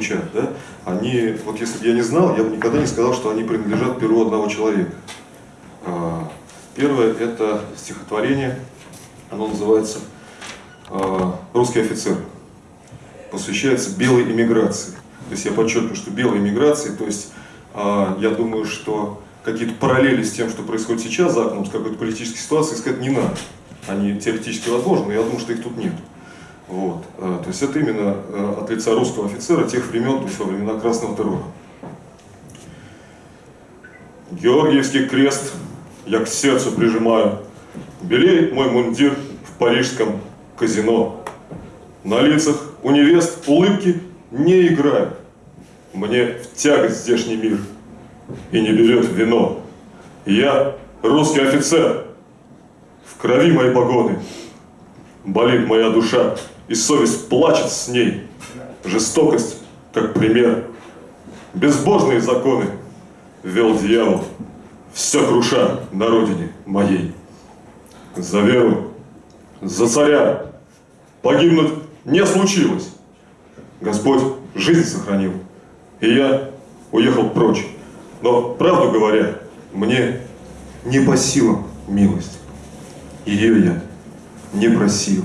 звучат, да, они, вот если бы я не знал, я бы никогда не сказал, что они принадлежат перу одного человека. А, первое – это стихотворение, оно называется а, «Русский офицер». Посвящается белой иммиграции. То есть я подчеркиваю, что белой иммиграции, то есть а, я думаю, что какие-то параллели с тем, что происходит сейчас за окном, с какой-то политической ситуацией, искать не надо. Они теоретически возможны, но я думаю, что их тут нет. Вот. То есть это именно от лица русского офицера тех времен, то есть во времена Красного террора. Георгиевский крест я к сердцу прижимаю. Белеет мой мундир в парижском казино. На лицах у невест улыбки не играют. Мне в тягость здешний мир и не берет вино. Я русский офицер, в крови мои погоны. Болит моя душа, и совесть плачет с ней. Жестокость, как пример. Безбожные законы вел дьявол все круша на родине моей. За веру, за царя погибнуть не случилось. Господь жизнь сохранил, и я уехал прочь. Но, правду говоря, мне не по силам милость. Ее я не просил.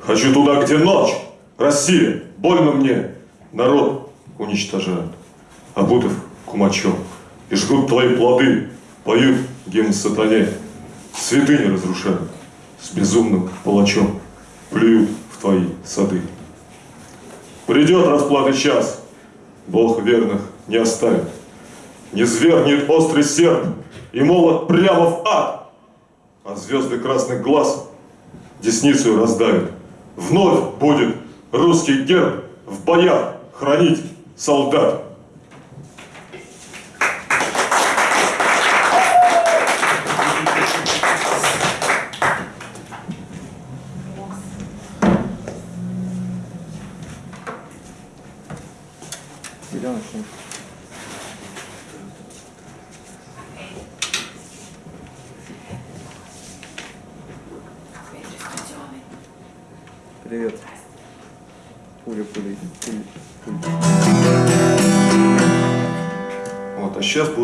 Хочу туда, где ночь, Россия, больно мне, народ уничтожают, обутов кумачом и жгут твои плоды, поют гимн сатане, святыни разрушают, с безумным палачом плюют в твои сады. Придет расплаты час, Бог верных не оставит, не звергнет острый серп и молот прямо в ад, а звезды красных глаз десницу раздавит. Вновь будет русский герб в боях хранить солдат.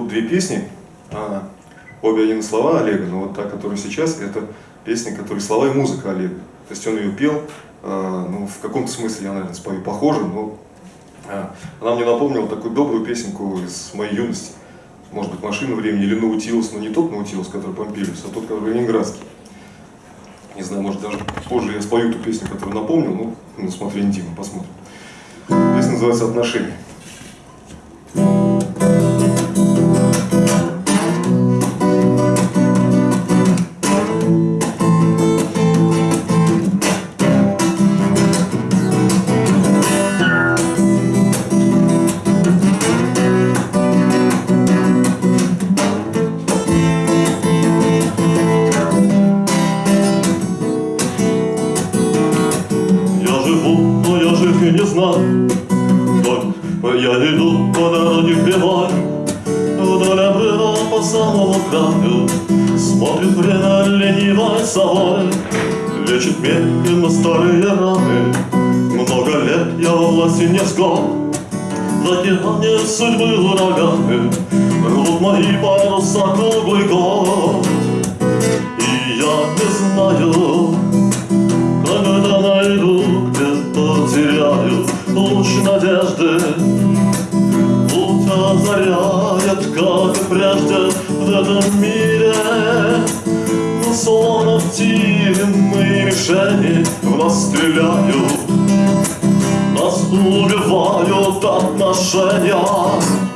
Две песни, а, обе один слова Олега, но вот та, которая сейчас, это песня, которая слова и музыка Олега. То есть он ее пел, а, ну, в каком-то смысле я, наверное, спою похоже, но а, она мне напомнила такую добрую песенку из моей юности. Может быть, «Машина времени» или «Наутилус», но не тот «Наутилус», который Помпилиус, а тот, который ленинградский. Знаю, может, даже позже я спою ту песню, которую напомнил, ну, на смотрение Дима, посмотрим. Песня называется «Отношения». знал Как я иду по дороге прямой Вдоль обрыва по самому краю. Смотрит время ленивой собой Лечит медленно старые раны. Много лет я во власти не склад В океане судьбы ураганы Рвут мои паруса круглый год. И я не знаю повторяет, как прежде в этом мире. Но словно птиные мишени в нас стреляют, нас убивают отношения.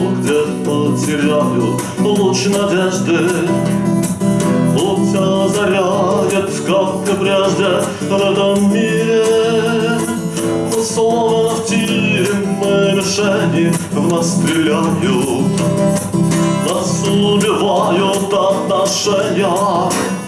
где потеряю луч надежды. Путь озаряет, как и прежде в мире. Но словно в тире мишени в нас стреляют. Нас убивают отношения.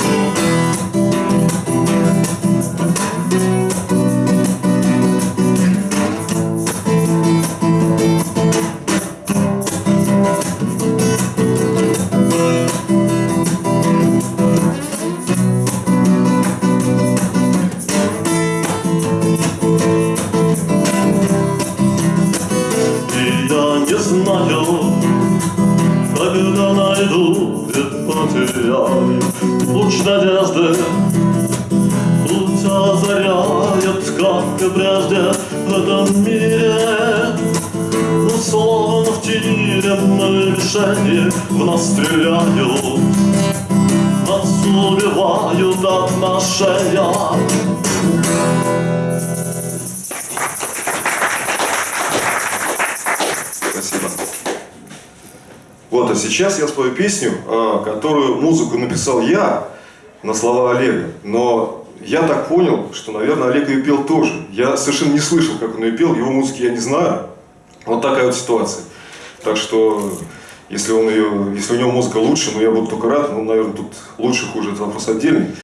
Где потеряю луч надежды. Путь озаряет, как и прежде в этом мире. Но словно в тире мы мишени в нас стреляют. Нас убивают отношения. Вот, а сейчас я спою песню, а, которую музыку написал я на слова Олега. Но я так понял, что, наверное, Олег ее пел тоже. Я совершенно не слышал, как он ее пел, его музыки я не знаю. Вот такая вот ситуация. Так что, если, он ее, если у него музыка лучше, ну я буду только рад. Ну, наверное, тут лучше, хуже, это вопрос отдельный.